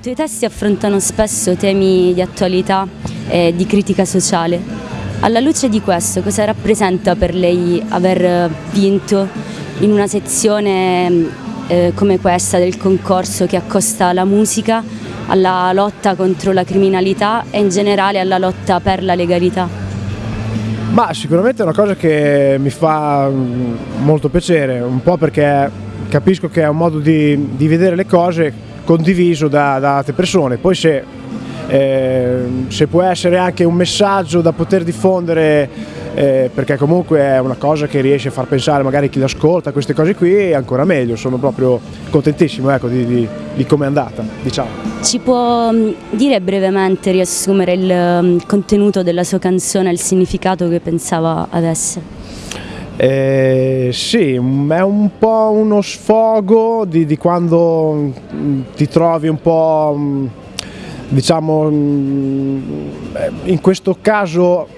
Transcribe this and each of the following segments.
tuoi testi affrontano spesso temi di attualità e di critica sociale. Alla luce di questo, cosa rappresenta per lei aver vinto in una sezione eh, come questa del concorso che accosta la musica alla lotta contro la criminalità e in generale alla lotta per la legalità? Ma sicuramente è una cosa che mi fa mm, molto piacere, un po' perché capisco che è un modo di, di vedere le cose condiviso da, da altre persone, poi se, eh, se può essere anche un messaggio da poter diffondere eh, perché comunque è una cosa che riesce a far pensare magari chi l'ascolta, queste cose qui ancora meglio, sono proprio contentissimo ecco, di, di, di come è andata. Diciamo. Ci può mm, dire brevemente, riassumere il mm, contenuto della sua canzone, il significato che pensava avesse? Eh, sì, è un po' uno sfogo di, di quando mm, ti trovi un po', diciamo, in questo caso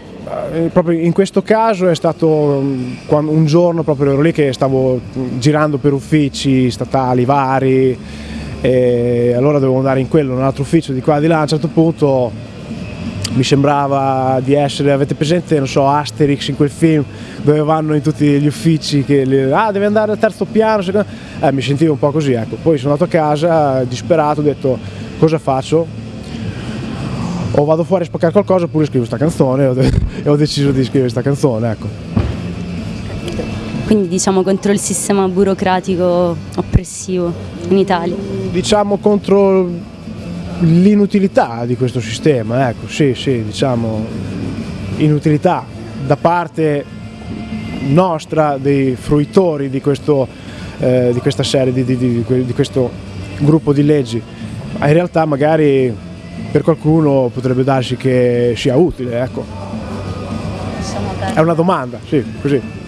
eh, proprio in questo caso è stato mm, un giorno proprio ero lì che stavo girando per uffici statali vari e allora dovevo andare in quello, in un altro ufficio di qua di là, a un certo punto mi sembrava di essere, avete presente, non so, Asterix in quel film dove vanno in tutti gli uffici che le, ah devi andare al terzo piano, eh, mi sentivo un po' così, ecco. Poi sono andato a casa disperato, ho detto cosa faccio? o vado fuori a spaccare qualcosa oppure scrivo questa canzone e ho deciso di scrivere questa canzone, ecco. Quindi diciamo contro il sistema burocratico oppressivo in Italia? Diciamo contro l'inutilità di questo sistema, ecco, sì, sì, diciamo inutilità da parte nostra, dei fruitori di, questo, eh, di questa serie, di, di, di questo gruppo di leggi. In realtà magari per qualcuno potrebbe darsi che sia utile, ecco. È una domanda, sì, così.